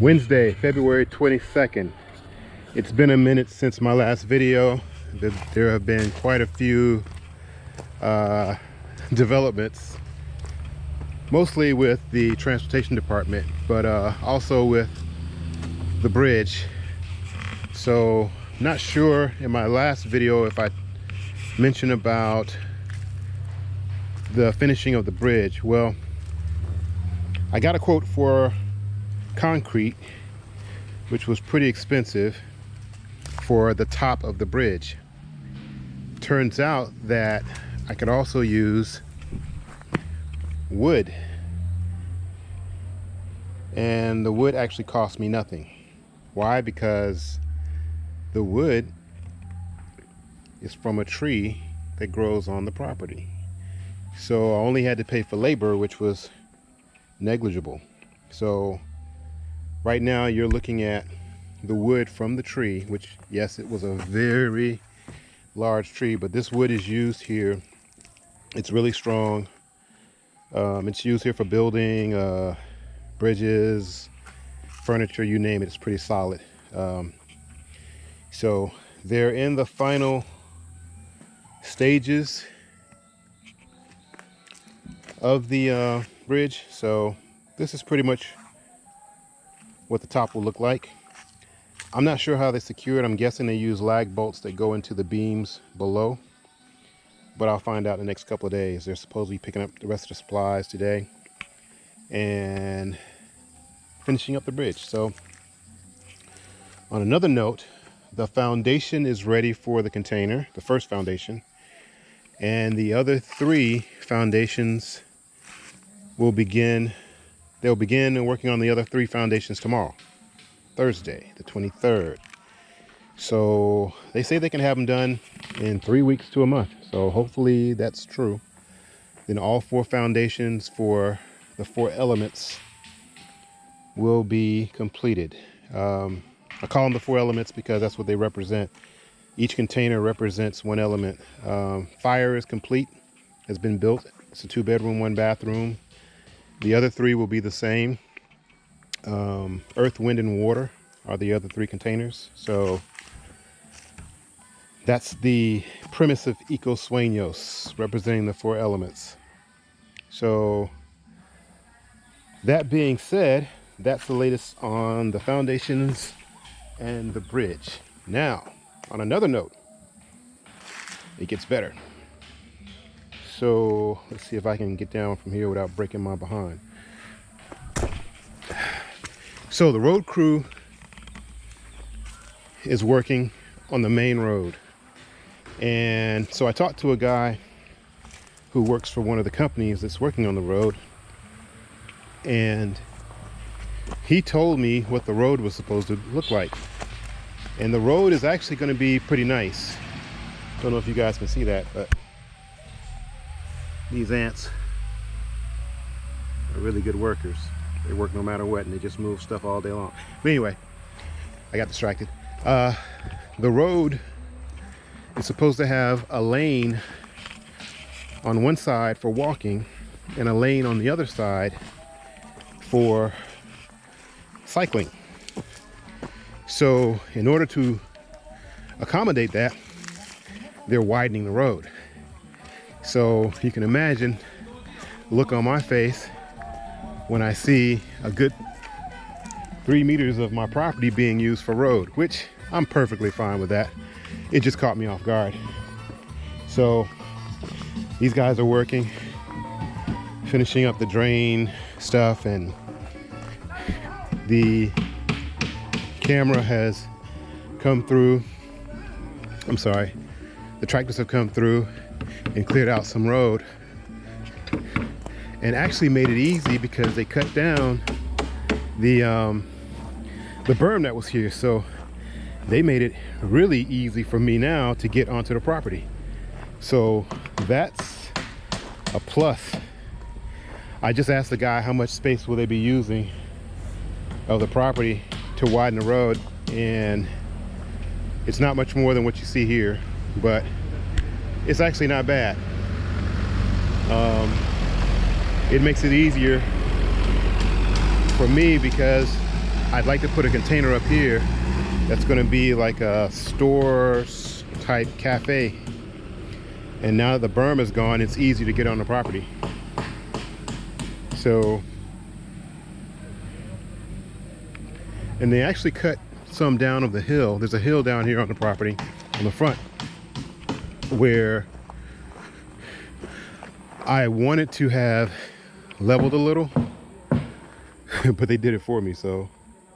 Wednesday, February 22nd. It's been a minute since my last video. There have been quite a few uh, developments, mostly with the transportation department, but uh, also with the bridge. So not sure in my last video if I mentioned about the finishing of the bridge. Well, I got a quote for concrete, which was pretty expensive for the top of the bridge. Turns out that I could also use wood. And the wood actually cost me nothing. Why? Because the wood is from a tree that grows on the property. So I only had to pay for labor, which was negligible. So right now you're looking at the wood from the tree which yes it was a very large tree but this wood is used here. It's really strong. Um, it's used here for building uh, bridges furniture you name it. It's pretty solid. Um, so they're in the final stages of the uh, bridge. So this is pretty much what the top will look like. I'm not sure how they secure it. I'm guessing they use lag bolts that go into the beams below. But I'll find out in the next couple of days. They're supposed to be picking up the rest of the supplies today. And finishing up the bridge. So on another note, the foundation is ready for the container, the first foundation. And the other three foundations will begin They'll begin working on the other three foundations tomorrow, Thursday, the 23rd. So they say they can have them done in three weeks to a month. So hopefully that's true. Then all four foundations for the four elements will be completed. Um, I call them the four elements because that's what they represent. Each container represents one element. Um, fire is complete, has been built. It's a two bedroom, one bathroom, the other three will be the same. Um, earth, wind, and water are the other three containers. So that's the premise of Eco Sueños, representing the four elements. So that being said, that's the latest on the foundations and the bridge. Now, on another note, it gets better. So let's see if I can get down from here without breaking my behind. So the road crew is working on the main road. And so I talked to a guy who works for one of the companies that's working on the road. And he told me what the road was supposed to look like. And the road is actually going to be pretty nice. Don't know if you guys can see that, but these ants are really good workers. They work no matter what and they just move stuff all day long. But anyway, I got distracted. Uh, the road is supposed to have a lane on one side for walking and a lane on the other side for cycling. So in order to accommodate that, they're widening the road. So you can imagine look on my face when I see a good three meters of my property being used for road, which I'm perfectly fine with that. It just caught me off guard. So these guys are working, finishing up the drain stuff and the camera has come through. I'm sorry, the tractors have come through and cleared out some road. And actually made it easy because they cut down the um, the berm that was here. So they made it really easy for me now to get onto the property. So that's a plus. I just asked the guy how much space will they be using of the property to widen the road. And it's not much more than what you see here but it's actually not bad. Um, it makes it easier for me because I'd like to put a container up here that's going to be like a store type cafe. And now that the berm is gone, it's easy to get on the property. So, and they actually cut some down of the hill. There's a hill down here on the property on the front where I wanted to have leveled a little, but they did it for me, so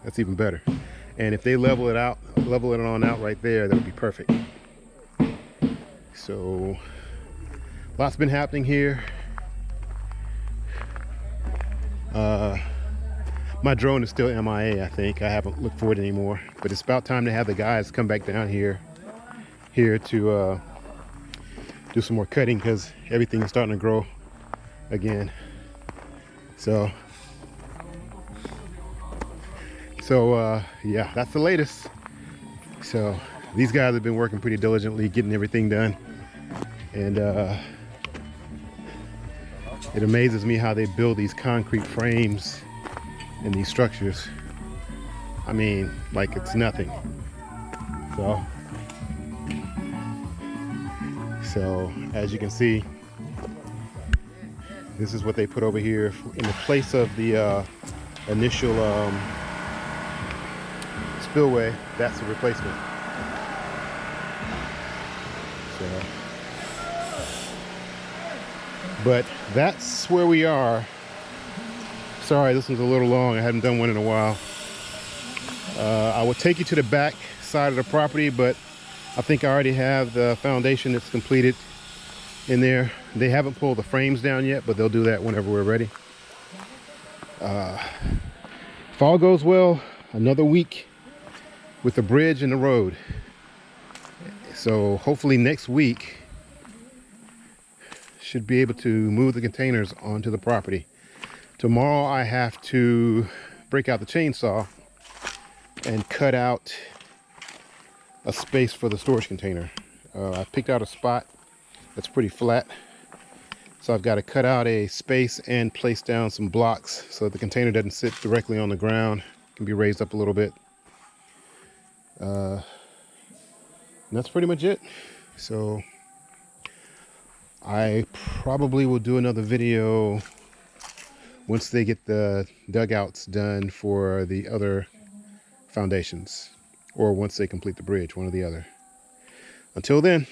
that's even better. And if they level it out, level it on out right there, that would be perfect. So, lots been happening here. Uh, my drone is still MIA, I think. I haven't looked for it anymore. But it's about time to have the guys come back down here, here to uh, do some more cutting because everything is starting to grow again. So, so uh, yeah, that's the latest. So these guys have been working pretty diligently, getting everything done. And uh, it amazes me how they build these concrete frames and these structures. I mean, like it's nothing. So, so as you can see, this is what they put over here in the place of the uh, initial um, spillway. That's the replacement. So, but that's where we are. Sorry, this one's a little long. I haven't done one in a while. Uh, I will take you to the back side of the property, but I think I already have the foundation that's completed in there. They haven't pulled the frames down yet, but they'll do that whenever we're ready. Uh, if all goes well, another week with the bridge and the road. So hopefully next week should be able to move the containers onto the property. Tomorrow I have to break out the chainsaw and cut out a space for the storage container. Uh, I picked out a spot that's pretty flat. So I've got to cut out a space and place down some blocks so the container doesn't sit directly on the ground. It can be raised up a little bit. Uh, that's pretty much it. So I probably will do another video once they get the dugouts done for the other foundations or once they complete the bridge, one or the other. Until then,